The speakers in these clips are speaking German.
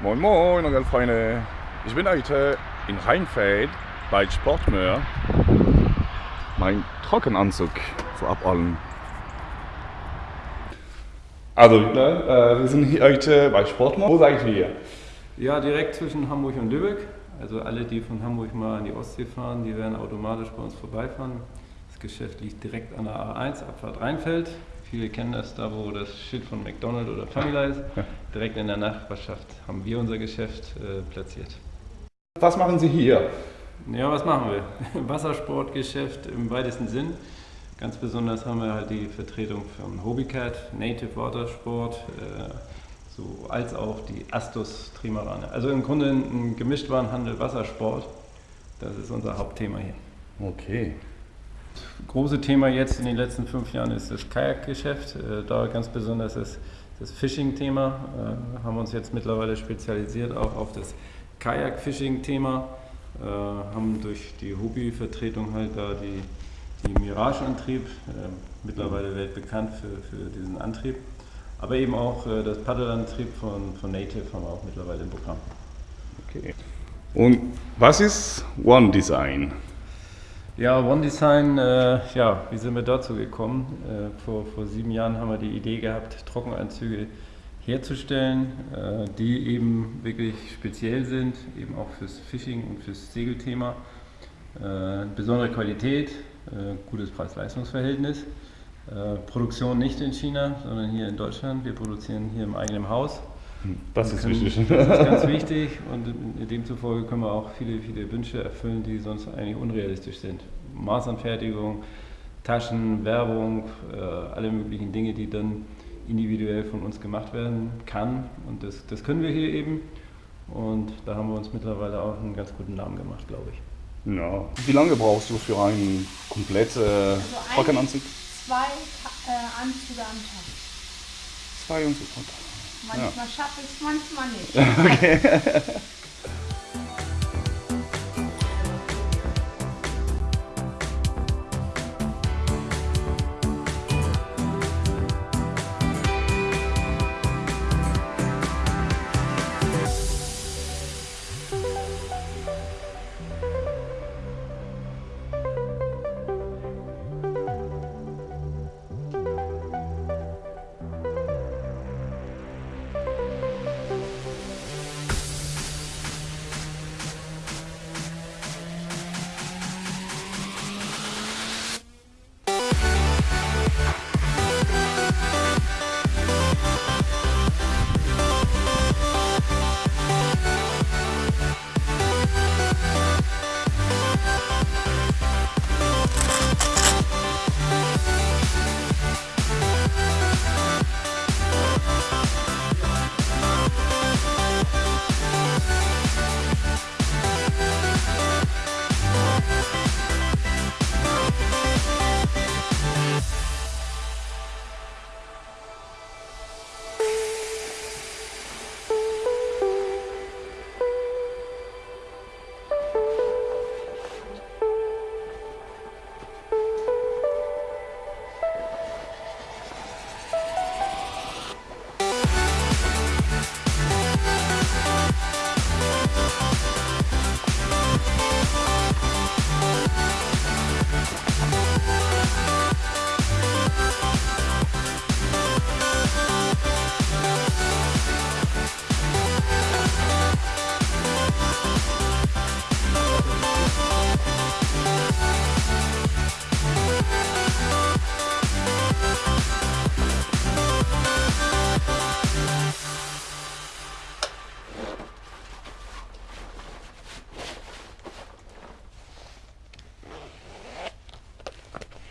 Moin Moin, meine Freunde. Ich bin heute in Rheinfeld bei Sportmöhr. Mein Trockenanzug vorab allen. Also, ne, äh, wir sind heute bei Sportmöhr. Wo seid ihr hier? Ja, direkt zwischen Hamburg und Lübeck. Also alle, die von Hamburg mal an die Ostsee fahren, die werden automatisch bei uns vorbeifahren. Das Geschäft liegt direkt an der A1, Abfahrt Rheinfeld. Viele kennen das da, wo das Schild von McDonald's oder Famila ist. Direkt in der Nachbarschaft haben wir unser Geschäft äh, platziert. Was machen Sie hier? Ja, was machen wir? Wassersportgeschäft im weitesten Sinn. Ganz besonders haben wir halt die Vertretung von Hobbycat, Native Watersport, äh, so, als auch die Astus Trimarane. Also im Grunde ein Gemischtwarenhandel Wassersport. Das ist unser Hauptthema hier. Okay. Große Thema jetzt in den letzten fünf Jahren ist das Kajakgeschäft. Äh, Da ganz besonders das, das Fishing-Thema. Äh, Haben uns jetzt mittlerweile spezialisiert auch auf das Kajak-Fishing-Thema. Äh, Haben durch die Hobby-Vertretung halt da die, die Mirage-Antrieb, mittlerweile weltbekannt für, für diesen Antrieb. Aber eben auch das Paddelantrieb von, von Native haben wir auch mittlerweile im Programm. okay. Und was ist One Design? Ja, One Design, äh, ja, wie sind wir dazu gekommen? Äh, vor, vor sieben Jahren haben wir die Idee gehabt, Trockenanzüge herzustellen, äh, die eben wirklich speziell sind, eben auch fürs Fishing und fürs Segelthema. Äh, besondere Qualität, äh, gutes Preis-Leistungs-Verhältnis. Äh, Produktion nicht in China, sondern hier in Deutschland. Wir produzieren hier im eigenen Haus. Das ist können- wichtig. Das ist ganz wichtig und demzufolge können wir auch viele, viele Wünsche erfüllen, die sonst eigentlich unrealistisch sind. Maßanfertigung, Taschen, Werbung, äh, alle möglichen Dinge, die dann individuell von uns gemacht werden kann. Und das, das können wir hier eben. Und da haben wir uns mittlerweile auch einen ganz guten Namen gemacht, glaube ich. Ja. Wie lange brauchst du für einen kompletten äh, ein- Trockenanzug? zwei äh, Anzüge am Tag. Zwei und so. Manchmal schaffe ich es, manchmal nicht.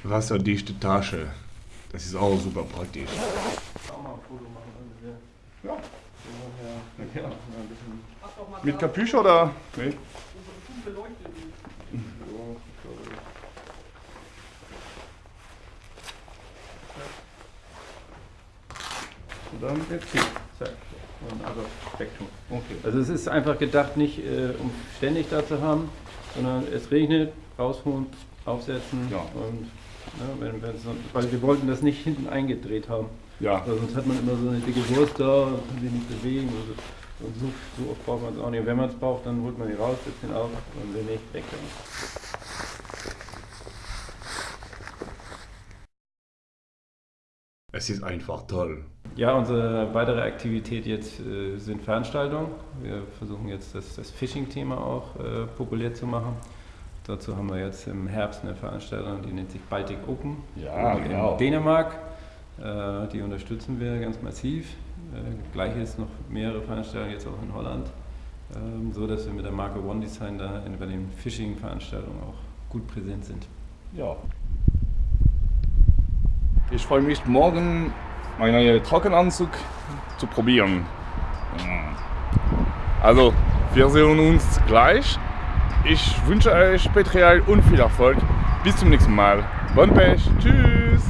Wasserdichte Tasche. Das ist auch super praktisch. Auch mal ein Foto machen, wenn wir Ja. ja, ja, ein bisschen Mit Capuche oder? Nee. Und dann jetzt hier. Zack. Und also wegtun. Okay. Also es ist einfach gedacht, nicht äh, um ständig da zu haben, sondern es regnet, rausholen, aufsetzen Ja. und ne, wenn, weil wir wollten das nicht hinten eingedreht haben. Ja. Weil sonst hat man immer so eine dicke Wurst da kann sie nicht bewegen. Also Und so, so oft braucht man es auch nicht. wenn man es braucht, dann holt man die raus, setzt ihn auf und wenn nicht, weg Es ist einfach toll. Ja, unsere weitere Aktivität jetzt äh, sind Veranstaltungen. Wir versuchen jetzt das, das Phishing-Thema auch äh, populär zu machen. Dazu haben wir jetzt im Herbst eine Veranstaltung, die nennt sich Baltic Open Ja, in genau. Dänemark. Äh, die unterstützen wir ganz massiv. Äh, Gleiches noch mehrere Veranstaltungen jetzt auch in Holland, ähm, so dass wir mit der Marke One Design da in- bei den Phishing-Veranstaltungen auch gut präsent sind. Ja. Ich freue mich morgen, meinen neuen Trockenanzug zu probieren. Also, wir sehen uns gleich. Ich wünsche euch Petrial und viel Erfolg. Bis zum nächsten Mal. Bon Pech. Tschüss.